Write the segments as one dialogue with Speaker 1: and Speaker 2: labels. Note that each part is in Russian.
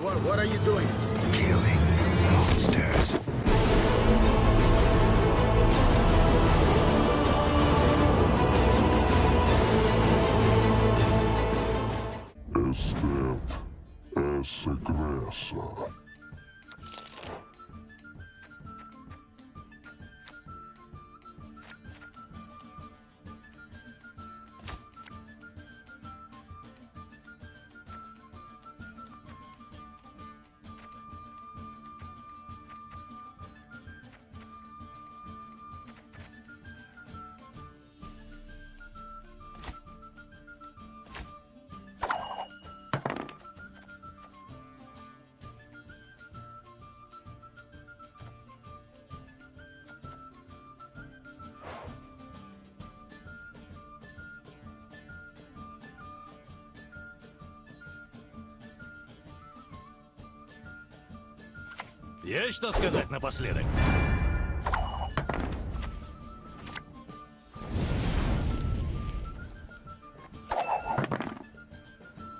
Speaker 1: What, what are you doing?
Speaker 2: Killing monsters.
Speaker 3: Estet es
Speaker 4: Есть что сказать напоследок?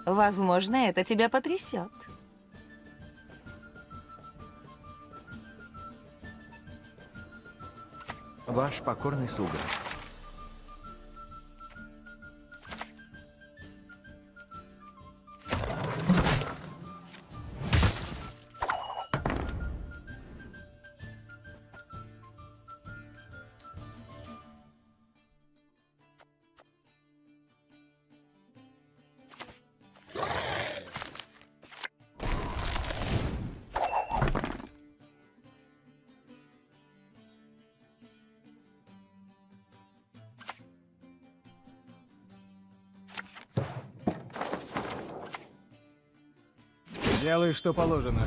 Speaker 5: Возможно, это тебя потрясет.
Speaker 6: Ваш покорный слуга.
Speaker 7: Делай, что положено.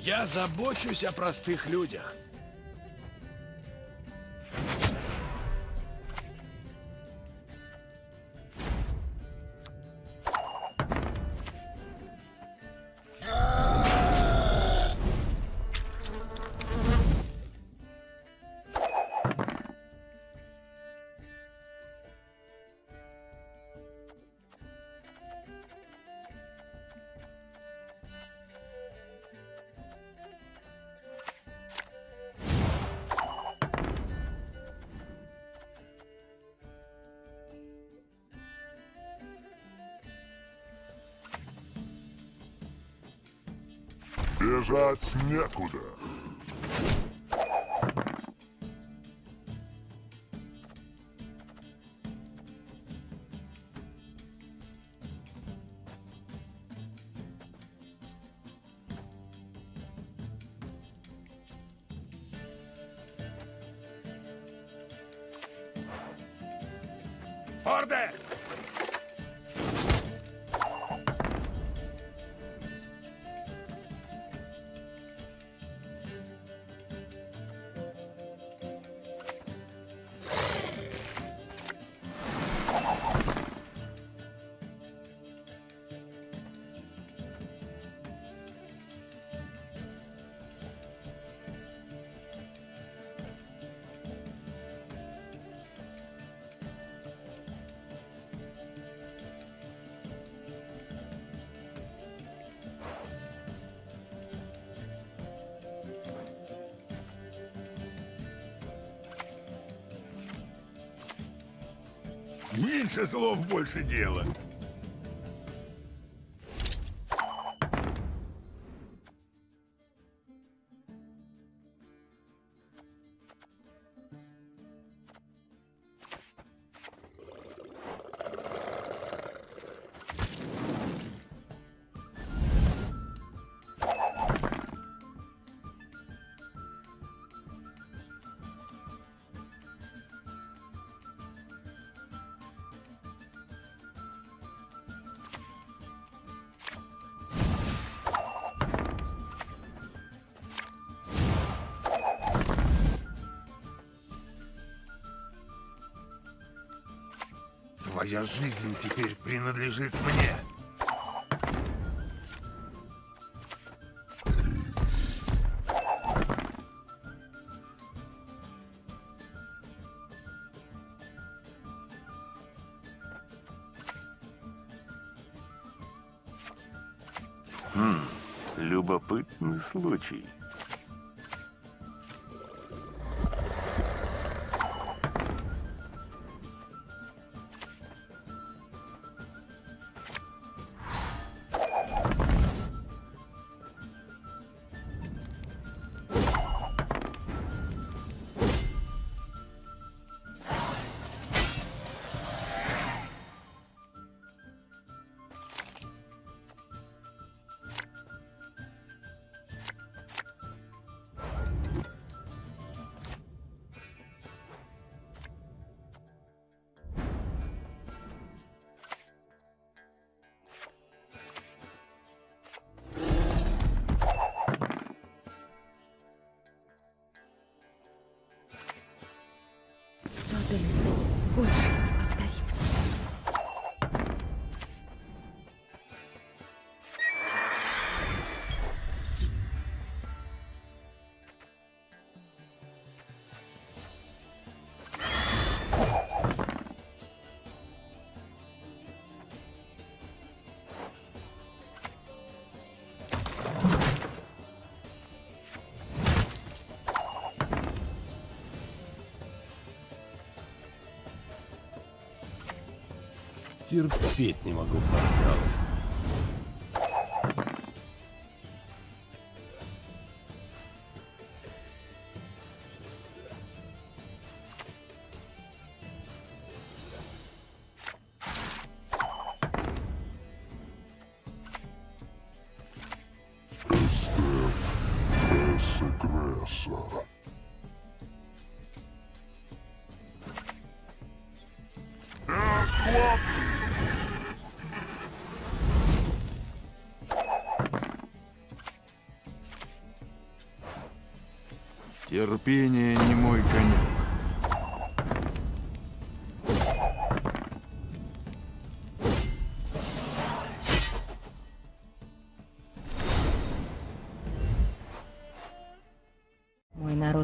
Speaker 2: Я забочусь о простых людях.
Speaker 3: Бежать некуда.
Speaker 2: Меньше слов, больше дела. Твоя жизнь теперь принадлежит мне.
Speaker 8: Хм, любопытный случай.
Speaker 9: Содом больше
Speaker 8: Терпеть не могу порталы.
Speaker 2: Терпение не мой конек.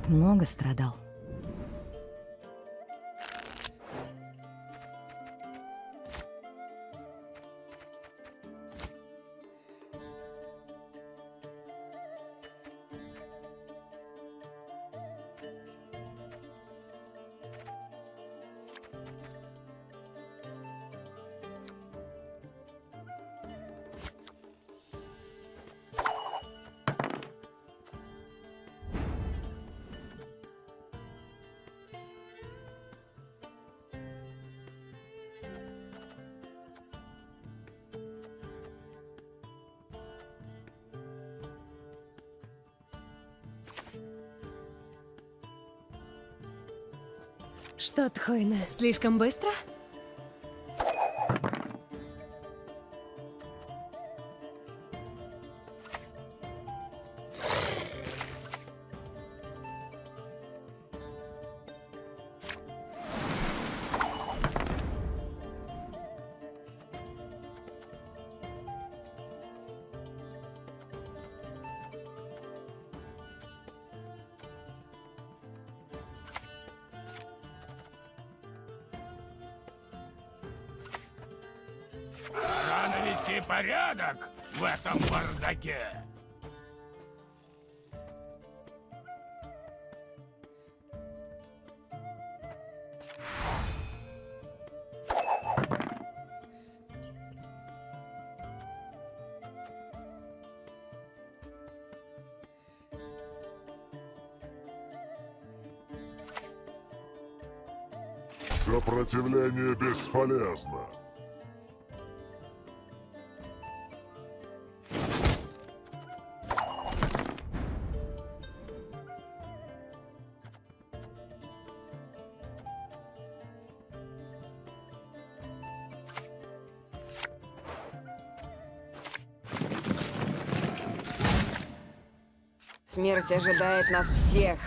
Speaker 9: Много страдал.
Speaker 10: Что, Тхойна, слишком быстро?
Speaker 11: Порядок в этом бардаке.
Speaker 3: Сопротивление бесполезно.
Speaker 12: Смерть ожидает нас всех.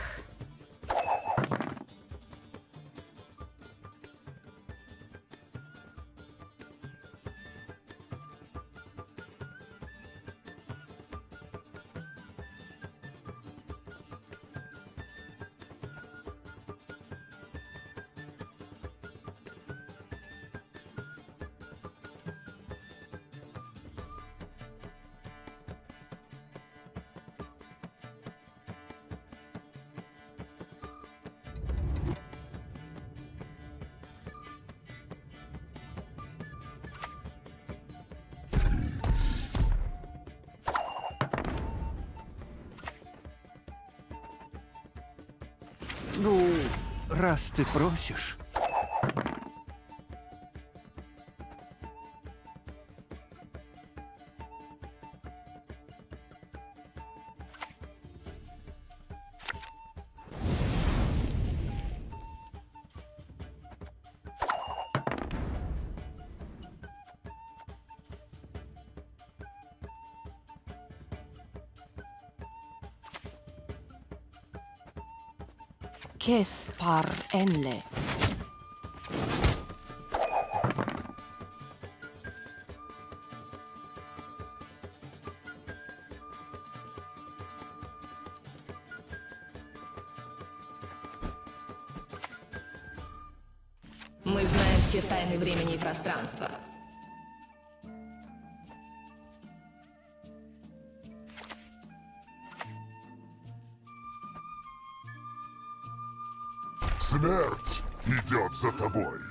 Speaker 6: Раз ты просишь.
Speaker 13: Kespar Enle.
Speaker 14: Мы знаем все тайны времени и пространства.
Speaker 3: Смерть идет за тобой.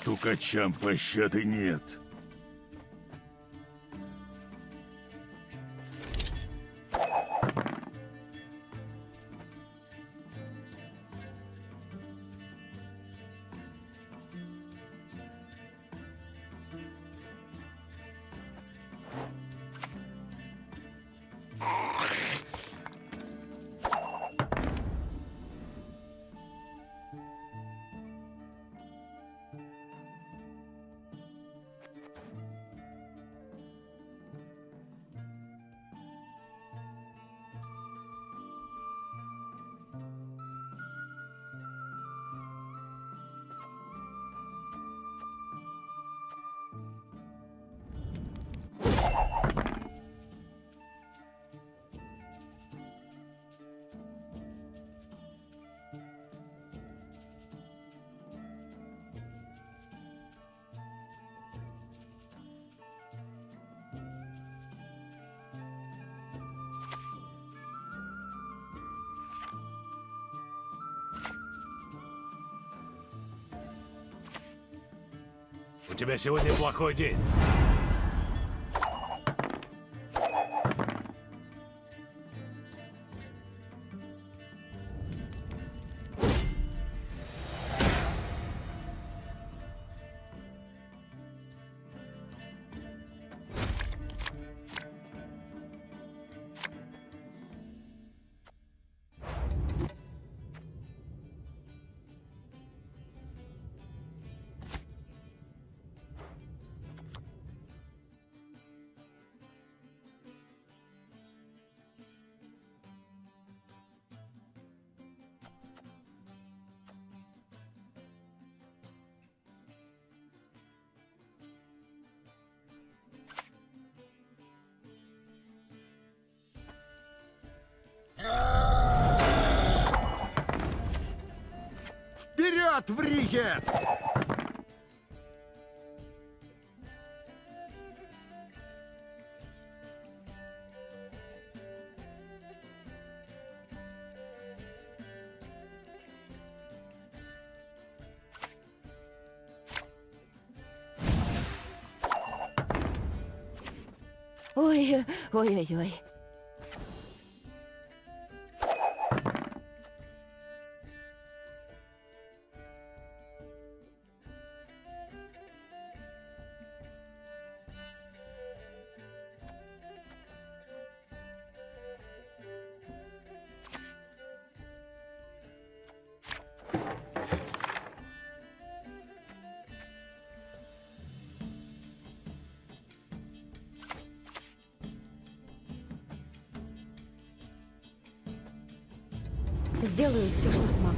Speaker 2: Стукачам пощады нет.
Speaker 4: Тебя сегодня плохой день.
Speaker 12: Вперед, Вригет!
Speaker 13: Ой, ой-ой-ой.
Speaker 3: Сделаю все, что смогу.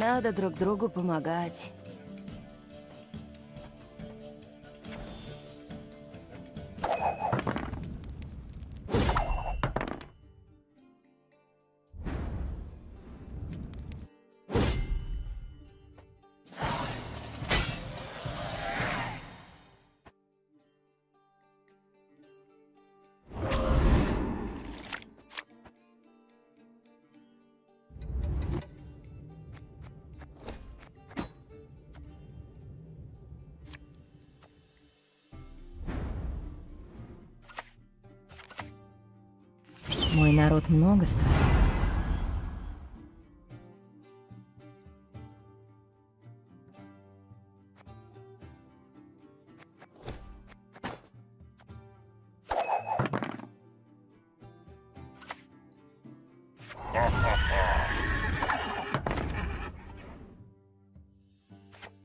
Speaker 9: Надо друг другу помогать. Мой народ много страдал.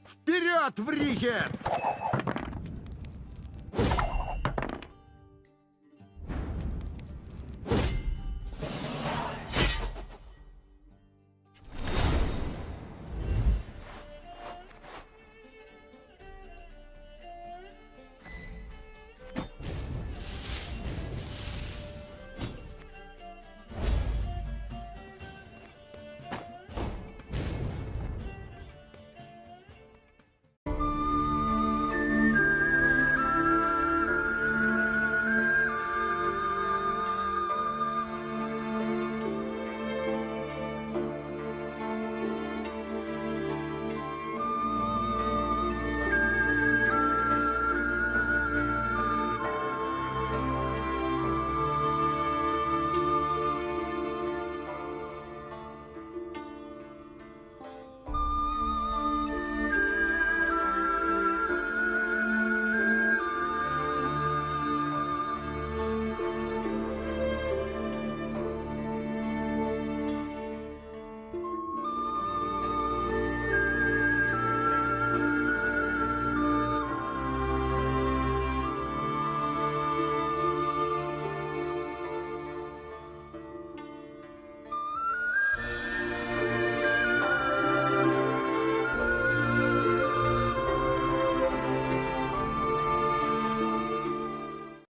Speaker 15: Вперед, Вригет!